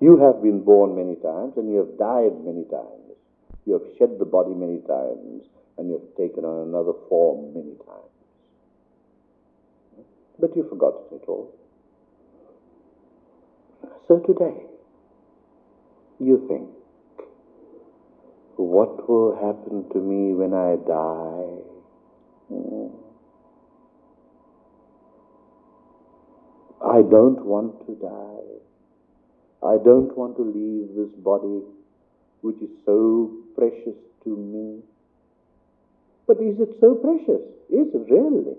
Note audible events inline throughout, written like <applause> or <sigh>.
You have been born many times and you have died many times. You have shed the body many times and you have taken on another form many times. But you've forgotten it all. So today, you think, what will happen to me when I die? Hmm. I don't want to die. I don't want to leave this body which is so precious to me. But is it so precious? Is it really?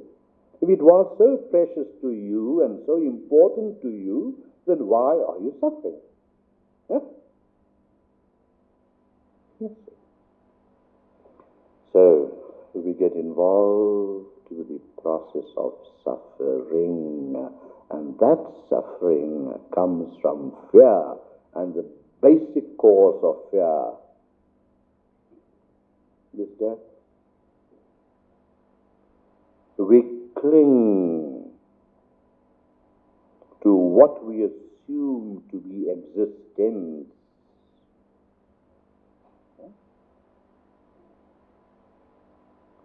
If it was so precious to you and so important to you, then why are you suffering? Yes. So we get involved with the process of suffering, and that suffering comes from fear, and the basic cause of fear is death. We cling to what we assume to be existence.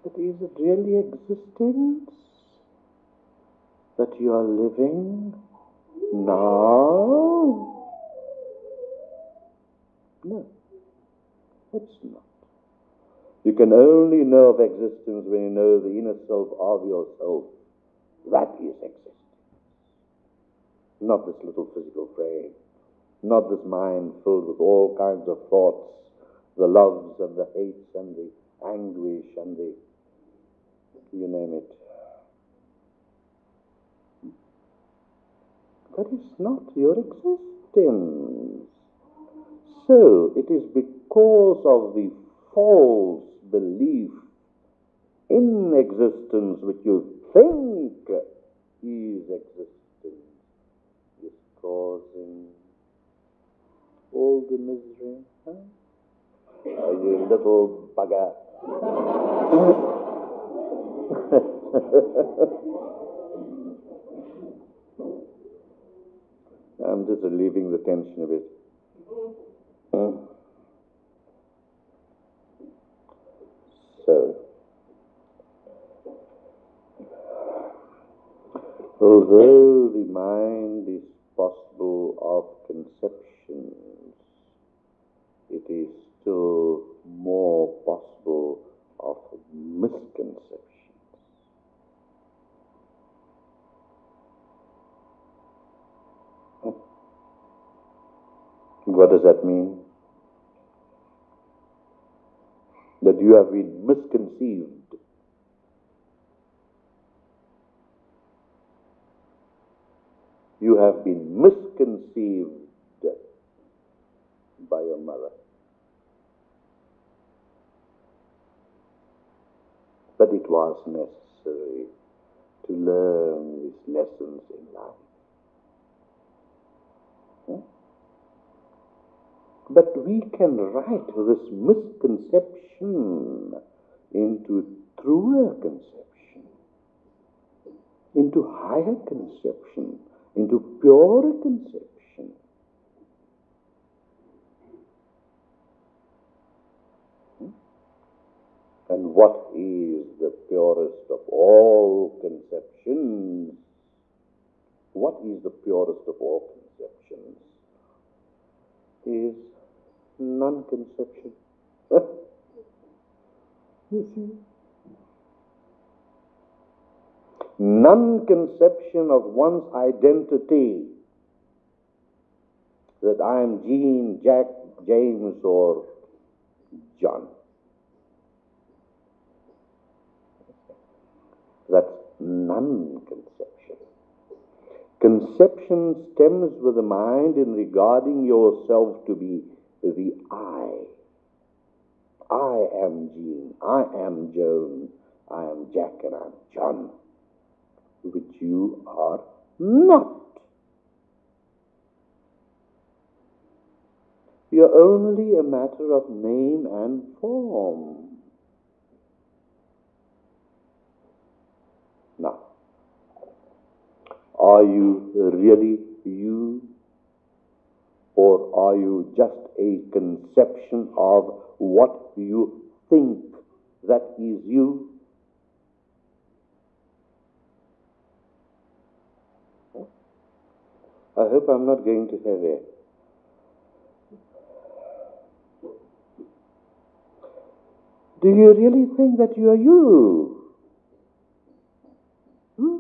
But is it really existence that you are living now? No, it's not. You can only know of existence when you know the inner self of yourself. That is existence. Not this little physical frame. Not this mind filled with all kinds of thoughts, the loves and the hates and the anguish and the, you name it. That is not your existence. So it is because of the false belief in existence which you think is existence is causing all the misery. Huh? You little bugger. <laughs> <laughs> I'm just relieving the tension a bit. Hmm? So, although the mind is possible of conceptions, it is still more possible of misconceptions. What does that mean? That you have been misconceived. You have been misconceived by your mother. But it was necessary to learn these lessons in life. But we can right this misconception into truer conception, into higher conception, into purer conception. Hmm? And what is the purest of all conceptions? What is the purest of all conceptions? Is non-conception. <laughs> you see? Non-conception of one's identity. That I am Jean, Jack, James, or John. That's non-conception. Conception stems with the mind in regarding yourself to be the I. I am Jean, I am Joan, I am Jack, and I'm John, which you are not. You're only a matter of name and form. Now, are you really you? Are you just a conception of what you think that is you? I hope I'm not going to have heavy. Do you really think that you are you? Hmm?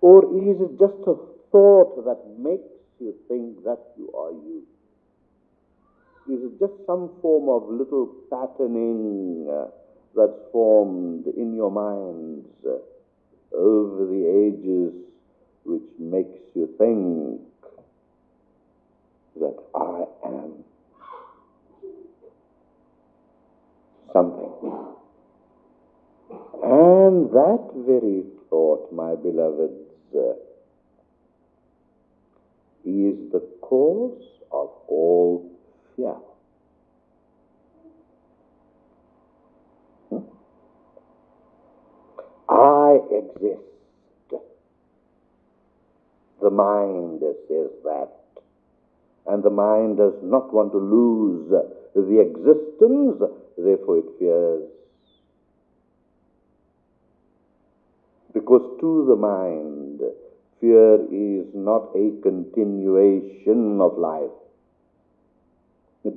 Or is it just a thought that makes you think that you are you? Is it just some form of little patterning uh, that's formed in your minds uh, over the ages which makes you think that I am something. And that very thought, my beloveds, uh, is the cause of all fear. Hmm? I exist. The mind says that. And the mind does not want to lose the existence, therefore it fears. Because to the mind, fear is not a continuation of life.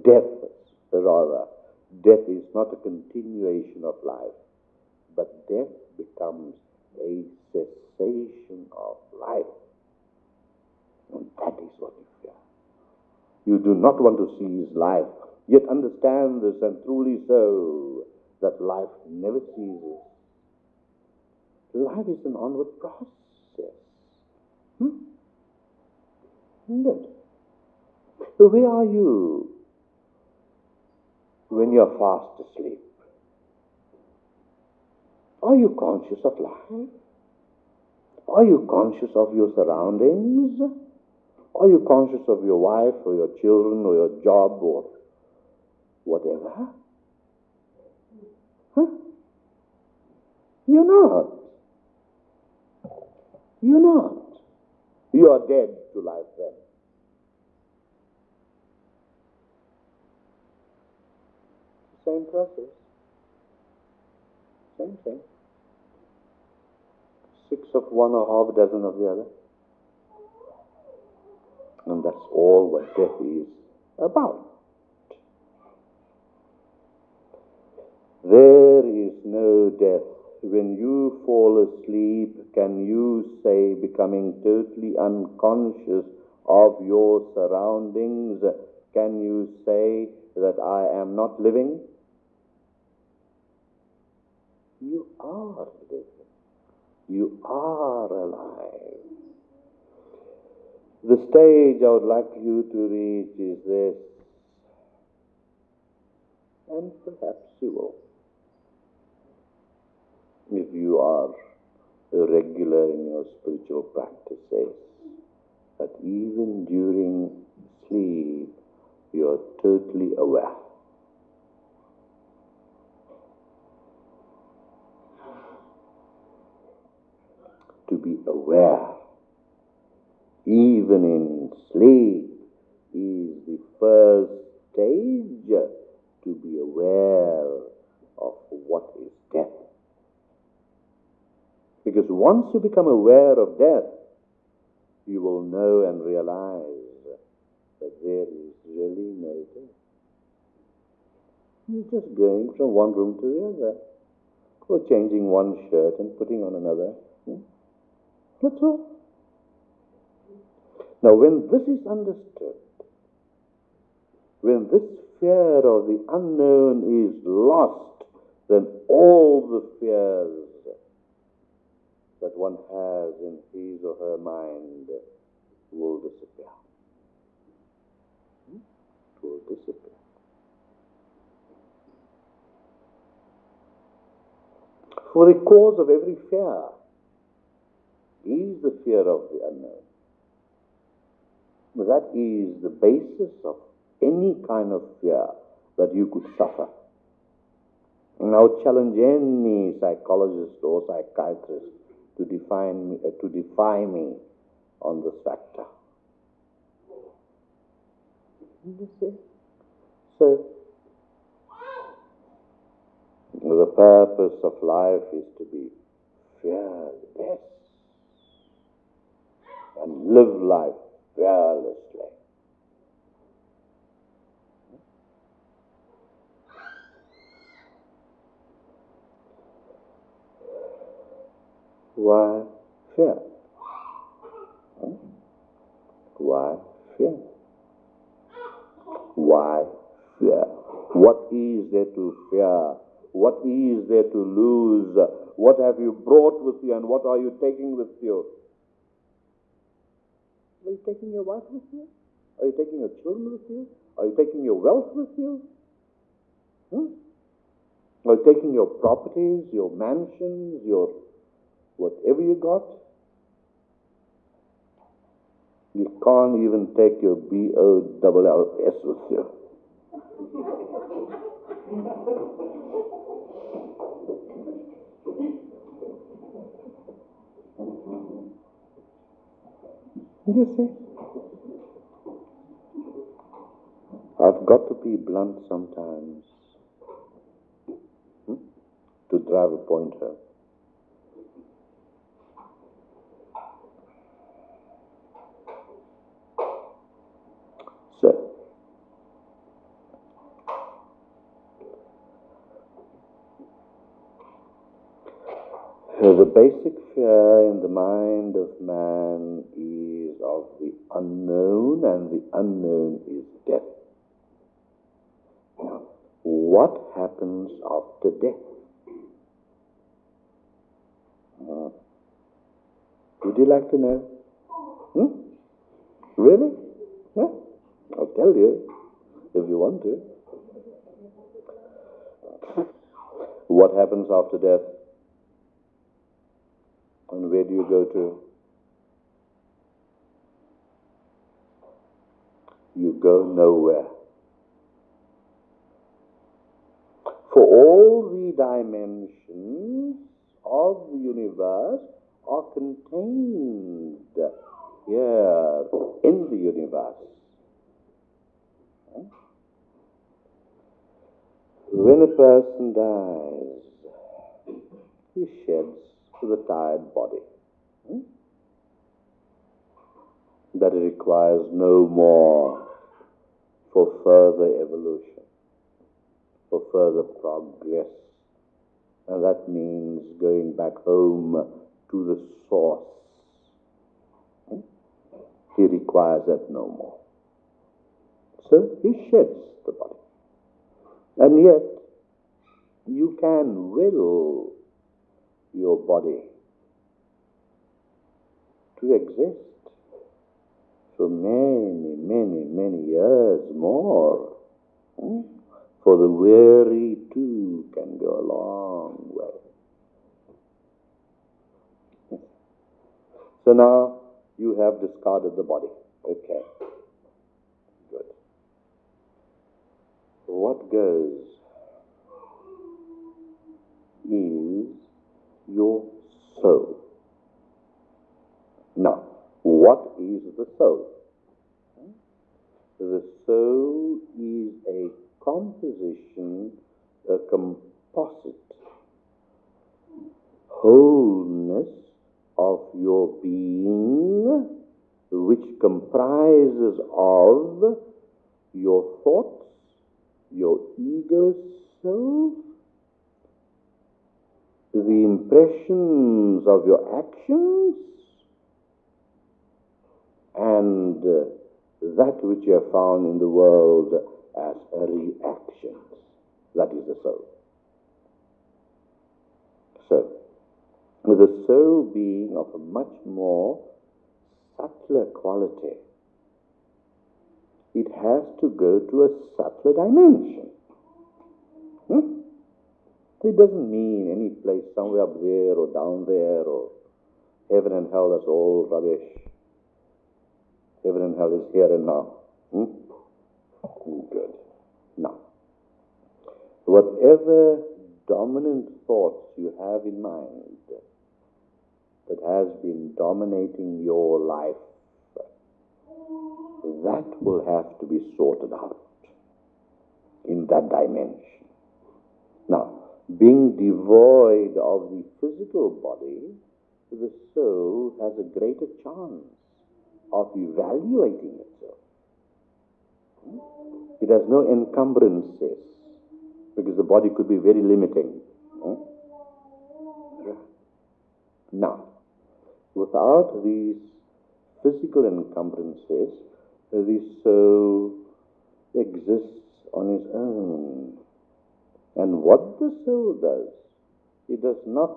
Death, rather. Death is not a continuation of life, but death becomes a cessation of life. And that is what you fear. You do not want to seize life, yet understand this and truly so that life never ceases. Life is an onward process. Hmm? Good. So where are you when you are fast asleep? Are you conscious of life? Are you conscious of your surroundings? Are you conscious of your wife or your children or your job or whatever? Huh? You're not. You're not. You are dead to life then. Same process. Same thing. Six of one or half a dozen of the other. And that's all what death is about. There is no death. When you fall asleep, can you say, becoming totally unconscious of your surroundings, can you say that I am not living? You are living. You are alive. The stage I would like you to reach is this, and perhaps you will. If you are regular in your spiritual practices, that even during sleep you are totally aware. To be aware even in sleep, is the first stage to be aware of what is death. Because once you become aware of death, you will know and realize that there is really no death. You're just going from one room to the other, or changing one shirt and putting on another. Hmm? That's all. Now, when this is understood, when this fear of the unknown is lost, then all the fears that one has in his or her mind will disappear. Hmm? It will disappear. For the cause of every fear is the fear of the unknown. That is the basis of any kind of fear that you could suffer. Would challenge any psychologist or psychiatrist to define me, uh, to defy me on this factor. You see? So, the purpose of life is to be fearless and live life fearlessly. Why fear? Why fear? Why fear? What is there to fear? What is there to lose? What have you brought with you and what are you taking with you? Are you taking your wife with you? Are you taking your children with you? Are you taking your wealth with you? Hmm? Are you taking your properties, your mansions, your whatever you got? You can't even take your B O L L S with you. You see? I've got to be blunt sometimes hmm? to drive a point home. So, so the basic fear in the mind of man is of the unknown, and the unknown is death. Now, what happens after death? Uh, would you like to know? Hmm? Really? Yeah? I'll tell you if you want to. <laughs> What happens after death? And where do you go to? You go nowhere. For all the dimensions of the universe are contained here in the universe. When a person dies, he sheds the tired body. Hmm? That it requires no more for further evolution, for further progress. And that means going back home to the source. Hmm? He requires that no more. So he sheds the body. And yet, you can will your body to exist for many, many, many years more. Hmm? For the weary too can go a long way. So now you have discarded the body. Okay. Good. What goes is your soul. Now, is the soul? The soul is a composition, a composite wholeness of your being, which comprises of your thoughts, your ego self, the impressions of your actions, and uh, that which you have found in the world as reactions. That is the soul. So, with the soul being of a much more subtler quality, it has to go to a subtler dimension. Hmm? It doesn't mean any place somewhere up there or down there or heaven and hell, that's all rubbish. And hell is here and now. Hmm? Good. Now, whatever dominant thoughts you have in mind that has been dominating your life, that will have to be sorted out in that dimension. Now, being devoid of the physical body, the soul has a greater chance of evaluating itself. Hmm? It has no encumbrances because the body could be very limiting. Hmm? Now, without these physical encumbrances, the soul exists on its own. And what the soul does, it does not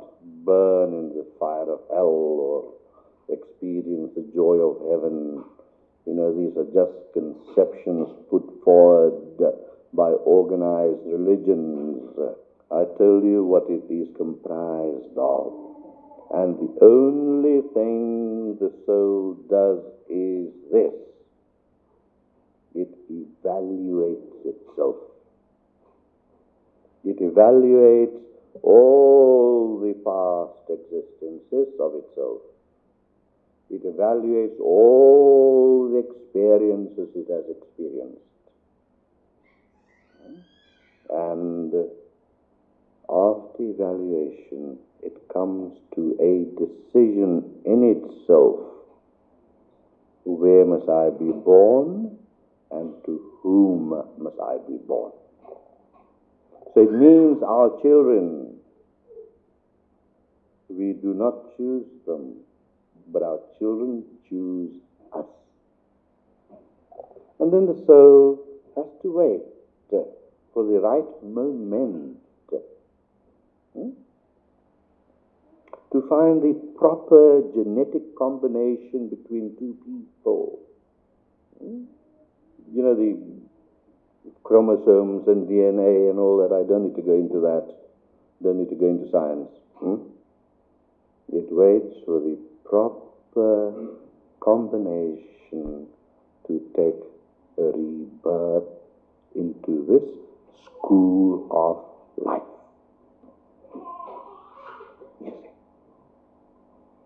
burn in the fire of hell or experience the joy of heaven. You know, these are just conceptions put forward by organized religions. I tell you what it is comprised of. And the only thing the soul does is this it evaluates itself. It evaluates all the past existences of itself. It evaluates all the experiences it has experienced. And after evaluation, it comes to a decision in itself. Where must I be born and to whom must I be born? So it means our children, we do not choose them, but our children choose us. And then the soul has to wait for the right moment hmm, to find the proper genetic combination between two people. Hmm? You know, the chromosomes and DNA and all that. I don't need to go into that. Don't need to go into science. Hmm? It waits for the proper combination to take a rebirth into this school of life.